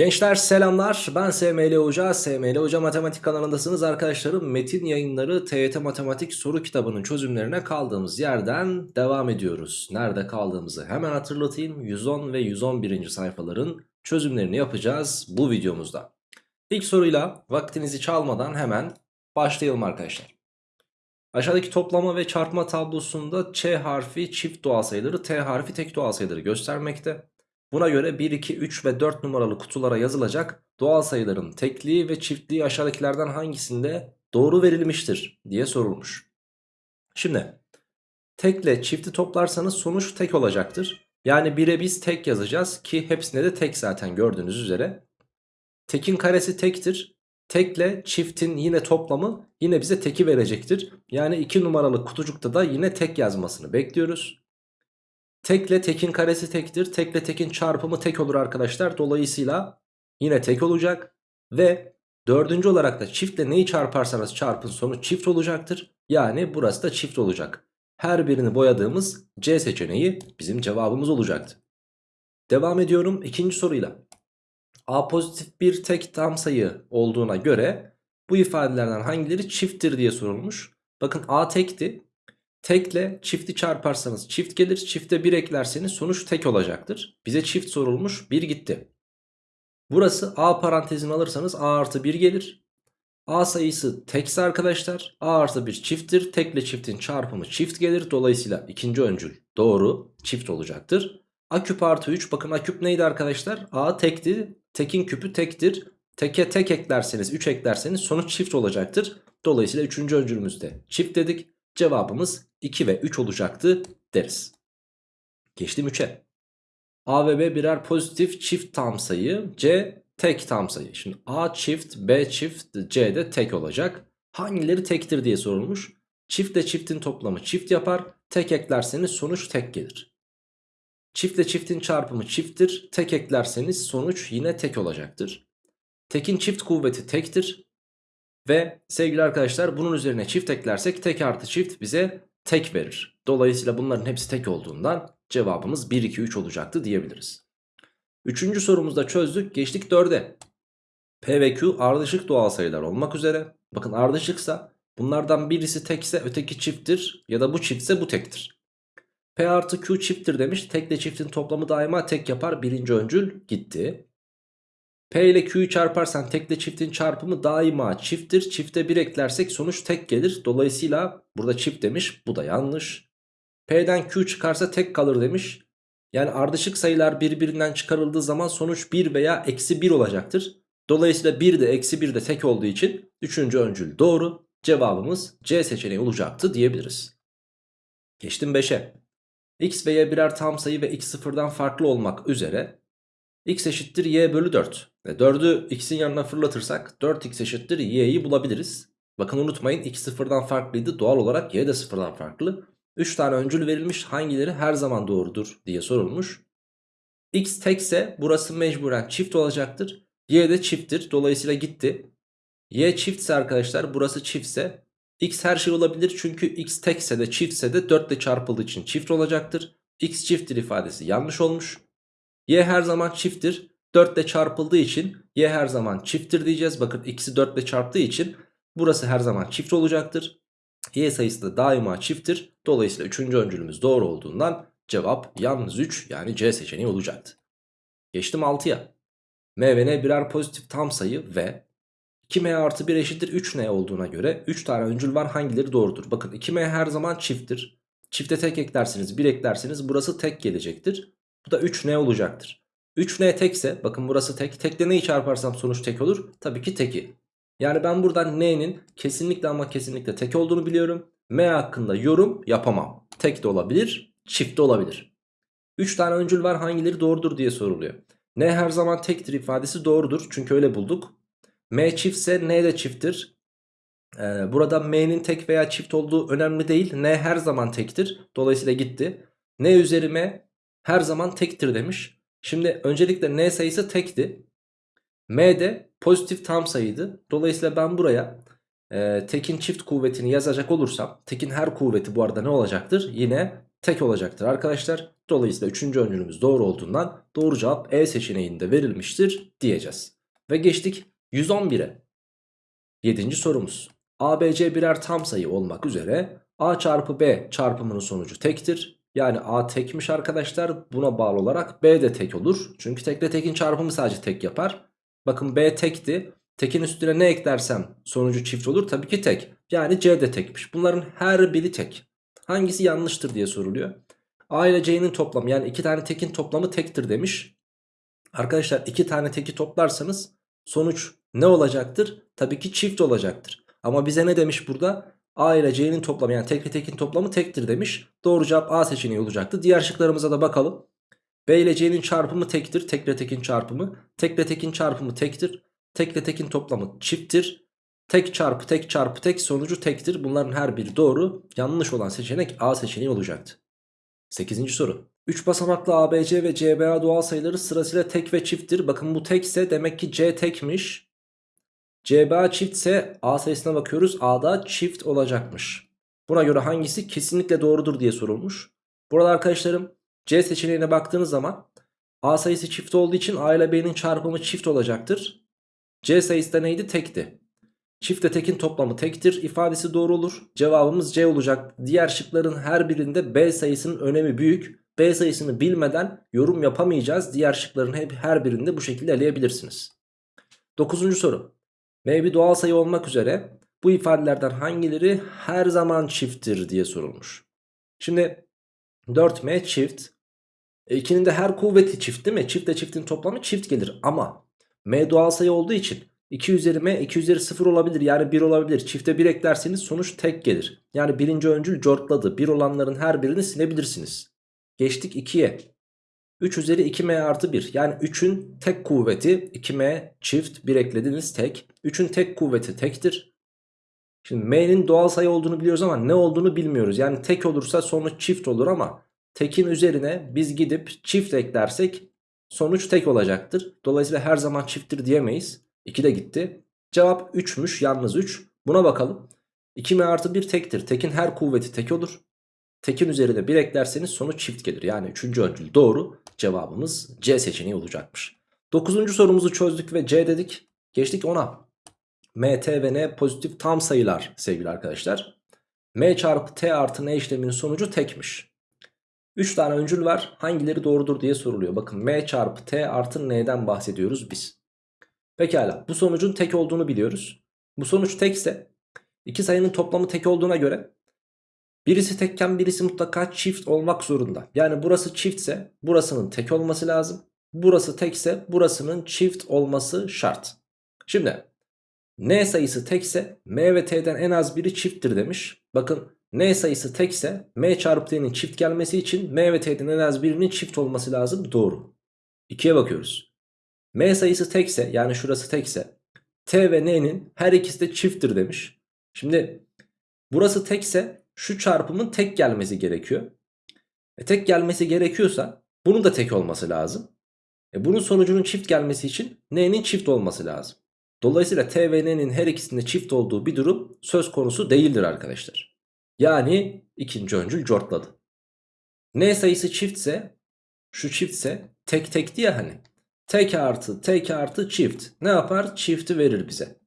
Gençler selamlar ben SML Hoca, SML Hoca Matematik kanalındasınız arkadaşlarım. Metin yayınları TYT Matematik soru kitabının çözümlerine kaldığımız yerden devam ediyoruz. Nerede kaldığımızı hemen hatırlatayım. 110 ve 111. sayfaların çözümlerini yapacağız bu videomuzda. İlk soruyla vaktinizi çalmadan hemen başlayalım arkadaşlar. Aşağıdaki toplama ve çarpma tablosunda Ç harfi çift doğal sayıları, T harfi tek doğal sayıları göstermekte. Buna göre 1, 2, 3 ve 4 numaralı kutulara yazılacak doğal sayıların tekliği ve çiftliği aşağıdakilerden hangisinde doğru verilmiştir diye sorulmuş. Şimdi tekle çifti toplarsanız sonuç tek olacaktır. Yani 1'e biz tek yazacağız ki hepsinde de tek zaten gördüğünüz üzere. Tekin karesi tektir. Tekle çiftin yine toplamı yine bize teki verecektir. Yani 2 numaralı kutucukta da yine tek yazmasını bekliyoruz. Tekle tekin karesi tektir. Tekle tekin çarpımı tek olur arkadaşlar. Dolayısıyla yine tek olacak. Ve dördüncü olarak da çiftle neyi çarparsanız çarpın sonuç çift olacaktır. Yani burası da çift olacak. Her birini boyadığımız C seçeneği bizim cevabımız olacaktı. Devam ediyorum ikinci soruyla. A pozitif bir tek tam sayı olduğuna göre bu ifadelerden hangileri çifttir diye sorulmuş. Bakın A tekti. Tekle çifti çarparsanız çift gelir. Çifte 1 eklerseniz sonuç tek olacaktır. Bize çift sorulmuş 1 gitti. Burası A parantezini alırsanız A artı 1 gelir. A sayısı tekse arkadaşlar A artı 1 çifttir. Tekle çiftin çarpımı çift gelir. Dolayısıyla ikinci öncül doğru çift olacaktır. A küp artı 3 bakın A küp neydi arkadaşlar? A tekti. Tekin küpü tektir. Teke tek eklerseniz 3 eklerseniz sonuç çift olacaktır. Dolayısıyla üçüncü öncülümüzde çift dedik. Cevabımız 2 ve 3 olacaktı deriz. Geçtim 3'e. A ve B birer pozitif çift tam sayı. C tek tam sayı. Şimdi A çift, B çift, C de tek olacak. Hangileri tektir diye sorulmuş. Çiftle çiftin toplamı çift yapar. Tek eklerseniz sonuç tek gelir. Çiftle çiftin çarpımı çifttir. Tek eklerseniz sonuç yine tek olacaktır. Tekin çift kuvveti tektir. Ve sevgili arkadaşlar bunun üzerine çift eklersek tek artı çift bize tek verir. Dolayısıyla bunların hepsi tek olduğundan cevabımız 1, 2, 3 olacaktı diyebiliriz. Üçüncü sorumuzda çözdük. Geçtik 4'e. P ve Q ardışık doğal sayılar olmak üzere. Bakın ardışıksa bunlardan birisi tekse öteki çifttir ya da bu çiftse bu tektir. P artı Q çifttir demiş. Tekle çiftin toplamı daima tek yapar. Birinci öncül gitti. P ile Q'yu çarparsan tekle çiftin çarpımı daima çifttir. Çifte 1 eklersek sonuç tek gelir. Dolayısıyla burada çift demiş. Bu da yanlış. P'den Q çıkarsa tek kalır demiş. Yani ardışık sayılar birbirinden çıkarıldığı zaman sonuç 1 veya eksi 1 olacaktır. Dolayısıyla 1 de eksi 1 de tek olduğu için 3. öncül doğru. Cevabımız C seçeneği olacaktı diyebiliriz. Geçtim 5'e. X ve Y birer tam sayı ve x sıfırdan farklı olmak üzere x eşittir y bölü 4. Ve 4'ü x'in yanına fırlatırsak 4x eşittir y'yi bulabiliriz. Bakın unutmayın x sıfırdan farklıydı. Doğal olarak y de sıfırdan farklı. 3 tane öncül verilmiş hangileri her zaman doğrudur diye sorulmuş. X tekse burası mecburen çift olacaktır. Y de çifttir. Dolayısıyla gitti. Y çiftse arkadaşlar burası çiftse X her şey olabilir. Çünkü X tekse de çiftse de 4 ile çarpıldığı için çift olacaktır. X çifttir ifadesi yanlış olmuş. Y her zaman çifttir. 4 ile çarpıldığı için Y her zaman çifttir diyeceğiz. Bakın ikisi 4 ile çarptığı için burası her zaman çift olacaktır. Y sayısı da daima çifttir. Dolayısıyla 3. öncülümüz doğru olduğundan cevap yalnız 3 yani C seçeneği olacaktı. Geçtim 6'ya. M ve N birer pozitif tam sayı ve 2M artı 1 eşittir 3N olduğuna göre 3 tane öncül var hangileri doğrudur? Bakın 2M her zaman çifttir. Çifte tek eklersiniz 1 eklersiniz burası tek gelecektir. Bu da 3N olacaktır. 3N tekse bakın burası tek. Tekle neyi çarparsam sonuç tek olur? Tabii ki teki. Yani ben buradan N'nin kesinlikle ama kesinlikle tek olduğunu biliyorum. M hakkında yorum yapamam. Tek de olabilir, çift de olabilir. 3 tane öncül var hangileri doğrudur diye soruluyor. N her zaman tektir ifadesi doğrudur. Çünkü öyle bulduk. M çiftse N de çifttir. Ee, burada M'nin tek veya çift olduğu önemli değil. N her zaman tektir. Dolayısıyla gitti. N üzeri M her zaman tektir demiş. Şimdi öncelikle n sayısı tekti. M de pozitif tam sayıydı. Dolayısıyla ben buraya e, tekin çift kuvvetini yazacak olursam tekin her kuvveti bu arada ne olacaktır? Yine tek olacaktır arkadaşlar. Dolayısıyla 3. öncülümüz doğru olduğundan doğru cevap E seçeneğinde verilmiştir diyeceğiz. Ve geçtik 111'e. 7. sorumuz. ABC birer tam sayı olmak üzere A çarpı B çarpımının sonucu tektir. Yani A tekmiş arkadaşlar. Buna bağlı olarak B de tek olur. Çünkü tekle tekin çarpımı sadece tek yapar. Bakın B tekti. Tekin üstüne ne eklersem sonucu çift olur. Tabii ki tek. Yani C de tekmiş. Bunların her biri tek. Hangisi yanlıştır diye soruluyor. A ile C'nin toplamı yani iki tane tekin toplamı tektir demiş. Arkadaşlar iki tane teki toplarsanız sonuç ne olacaktır? Tabii ki çift olacaktır. Ama bize ne demiş burada? A ile C'nin toplamı yani tek ve tekin toplamı tektir demiş. Doğru cevap A seçeneği olacaktı. Diğer şıklarımıza da bakalım. B ile C'nin çarpımı tektir. Tek ile tekin çarpımı. Tek ile tekin çarpımı tektir. Tek ile tekin toplamı çifttir. Tek çarpı tek çarpı tek sonucu tektir. Bunların her biri doğru. Yanlış olan seçenek A seçeneği olacaktı. 8. soru. 3 basamaklı ABC ve CBA doğal sayıları sırasıyla tek ve çifttir. Bakın bu tekse demek ki C tekmiş. CBA çiftse A sayısına bakıyoruz. A'da çift olacakmış. Buna göre hangisi kesinlikle doğrudur diye sorulmuş. Burada arkadaşlarım C seçeneğine baktığınız zaman A sayısı çift olduğu için A ile B'nin çarpımı çift olacaktır. C sayısı da neydi? Tekti. Çiftle tekin toplamı tektir ifadesi doğru olur. Cevabımız C olacak. Diğer şıkların her birinde B sayısının önemi büyük. B sayısını bilmeden yorum yapamayacağız. Diğer şıkların hep her birinde bu şekilde eleyebilirsiniz. Dokuzuncu soru. M bir doğal sayı olmak üzere bu ifadelerden hangileri her zaman çifttir diye sorulmuş. Şimdi 4M çift. E, 2'nin de her kuvveti çift değil mi? Çiftle çiftin toplamı çift gelir ama M doğal sayı olduğu için 2 üzeri m 2 üzeri 0 olabilir yani 1 olabilir. Çifte 1 eklerseniz sonuç tek gelir. Yani birinci öncül cortladı. 1 olanların her birini silebilirsiniz. Geçtik 2'ye. 3 üzeri 2m artı 1 yani 3'ün tek kuvveti 2m çift 1 eklediniz tek. 3'ün tek kuvveti tektir. Şimdi m'nin doğal sayı olduğunu biliyoruz ama ne olduğunu bilmiyoruz. Yani tek olursa sonuç çift olur ama tekin üzerine biz gidip çift eklersek sonuç tek olacaktır. Dolayısıyla her zaman çifttir diyemeyiz. 2 de gitti. Cevap 3'müş yalnız 3. Buna bakalım. 2m artı 1 tektir. Tekin her kuvveti tek olur. Tekin üzerine 1 eklerseniz sonuç çift gelir. Yani 3. öncül doğru. Cevabımız C seçeneği olacakmış. 9. sorumuzu çözdük ve C dedik. Geçtik 10'a. M, T ve N pozitif tam sayılar sevgili arkadaşlar. M çarpı T artı N işleminin sonucu tekmiş. 3 tane öncül var. Hangileri doğrudur diye soruluyor. Bakın M çarpı T artı N'den bahsediyoruz biz. Pekala bu sonucun tek olduğunu biliyoruz. Bu sonuç tekse iki sayının toplamı tek olduğuna göre birisi tekken birisi mutlaka çift olmak zorunda. Yani burası çiftse burasının tek olması lazım. Burası tekse burasının çift olması şart. Şimdi n sayısı tekse m ve t'den en az biri çifttir demiş. Bakın n sayısı tekse m çarpı t'nin çift gelmesi için m ve t'den en az birinin çift olması lazım. Doğru. 2'ye bakıyoruz. M sayısı tekse yani şurası tekse T ve N'nin her ikisi de çifttir demiş. Şimdi burası tekse şu çarpımın tek gelmesi gerekiyor. E, tek gelmesi gerekiyorsa bunun da tek olması lazım. E, bunun sonucunun çift gelmesi için N'nin çift olması lazım. Dolayısıyla T ve N'nin her ikisinde çift olduğu bir durum söz konusu değildir arkadaşlar. Yani ikinci öncül cortladı. N sayısı çiftse şu çiftse tek tekti ya hani. Tek artı tek artı çift. Ne yapar? Çifti verir bize.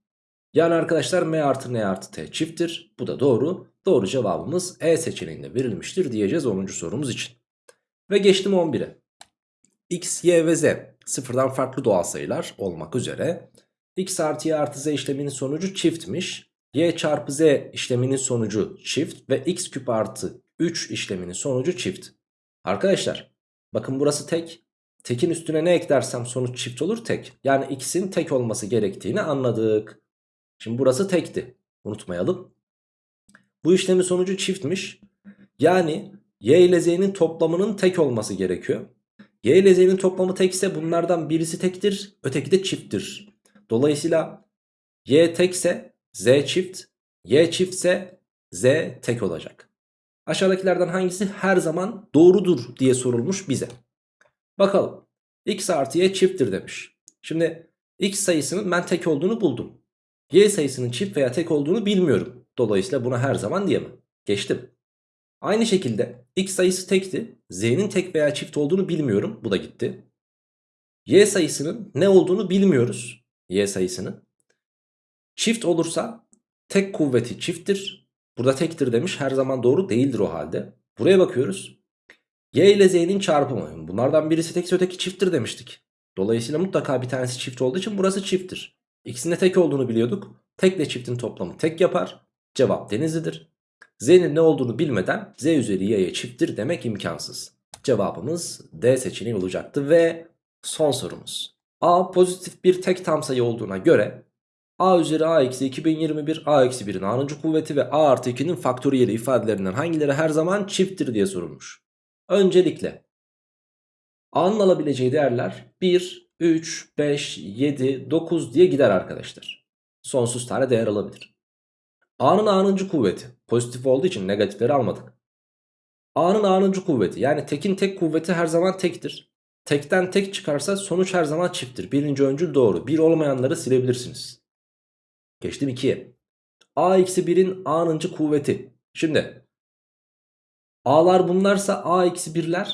Yani arkadaşlar m artı n artı t çifttir. Bu da doğru. Doğru cevabımız E seçeneğinde verilmiştir diyeceğiz 10. sorumuz için. Ve geçtim 11'e. x, y ve z sıfırdan farklı doğal sayılar olmak üzere x artı y artı z işleminin sonucu çiftmiş. y çarpı z işleminin sonucu çift ve x küp artı 3 işleminin sonucu çift. Arkadaşlar bakın burası tek Tekin üstüne ne eklersem sonuç çift olur tek. Yani x'in tek olması gerektiğini anladık. Şimdi burası tekti. Unutmayalım. Bu işlemin sonucu çiftmiş. Yani y ile z'nin toplamının tek olması gerekiyor. Y ile z'nin toplamı tekse bunlardan birisi tektir. Öteki de çifttir. Dolayısıyla y tekse z çift. Y çiftse z tek olacak. Aşağıdakilerden hangisi her zaman doğrudur diye sorulmuş bize. Bakalım. X artı Y çifttir demiş. Şimdi X sayısının ben tek olduğunu buldum. Y sayısının çift veya tek olduğunu bilmiyorum. Dolayısıyla buna her zaman diyemem. Geçtim. Aynı şekilde x sayısı tekti. Z'nin tek veya çift olduğunu bilmiyorum. Bu da gitti. Y sayısının ne olduğunu bilmiyoruz. Y sayısının. Çift olursa tek kuvveti çifttir. Burada tektir demiş. Her zaman doğru değildir o halde. Buraya bakıyoruz. Y ile Z'nin çarpımı. Bunlardan birisi tekse öteki çifttir demiştik. Dolayısıyla mutlaka bir tanesi çift olduğu için burası çifttir. İkisinin de tek olduğunu biliyorduk. Tekle çiftin toplamı tek yapar. Cevap denizlidir. Z'nin ne olduğunu bilmeden Z üzeri Y'ye çifttir demek imkansız. Cevabımız D seçeneği olacaktı ve son sorumuz. A pozitif bir tek tam sayı olduğuna göre A üzeri A eksi 2021 A eksi 1'in A'nıncı kuvveti ve A artı 2'nin faktöriyeli ifadelerinden hangileri her zaman çifttir diye sorulmuş. Öncelikle A'nın alabileceği değerler 1, 3, 5, 7, 9 diye gider arkadaşlar. Sonsuz tane değer alabilir. A'nın A'nıncı kuvveti pozitif olduğu için negatifleri almadık. A'nın A'nıncı kuvveti yani tekin tek kuvveti her zaman tektir. Tekten tek çıkarsa sonuç her zaman çifttir. Birinci öncül doğru. Bir olmayanları silebilirsiniz. Geçtim 2'ye. A eksi 1'in A'nıncı kuvveti. Şimdi A'lar bunlarsa A eksi 1'ler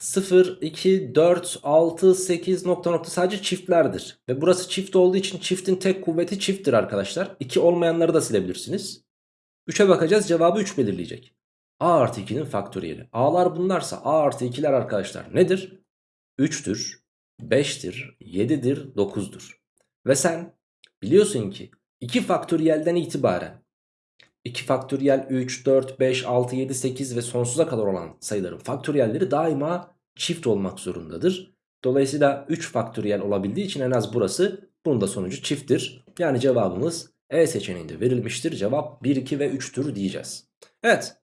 0, 2, 4, 6, 8 nokta nokta sadece çiftlerdir. Ve burası çift olduğu için çiftin tek kuvveti çifttir arkadaşlar. 2 olmayanları da silebilirsiniz. 3'e bakacağız cevabı 3 belirleyecek. A artı 2'nin faktöriyeli. A'lar bunlarsa A artı 2'ler arkadaşlar nedir? 3'tür, 5'tir, 7'dir, 9'dur. Ve sen biliyorsun ki 2 faktöriyelden itibaren 2 faktöriyel 3, 4, 5, 6, 7, 8 ve sonsuza kadar olan sayıların faktöriyelleri daima çift olmak zorundadır. Dolayısıyla 3 faktöriyel olabildiği için en az burası bunun da sonucu çifttir. Yani cevabımız E seçeneğinde verilmiştir. Cevap 1, 2 ve 3'tür diyeceğiz. Evet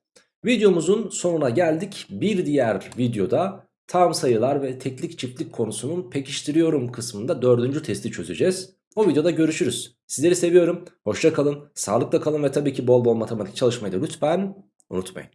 videomuzun sonuna geldik. Bir diğer videoda tam sayılar ve teklik çiftlik konusunun pekiştiriyorum kısmında dördüncü testi çözeceğiz. O videoda görüşürüz. Sizleri seviyorum. Hoşça kalın, sağlıkla kalın ve tabii ki bol bol matematik çalışmayı da lütfen unutmayın.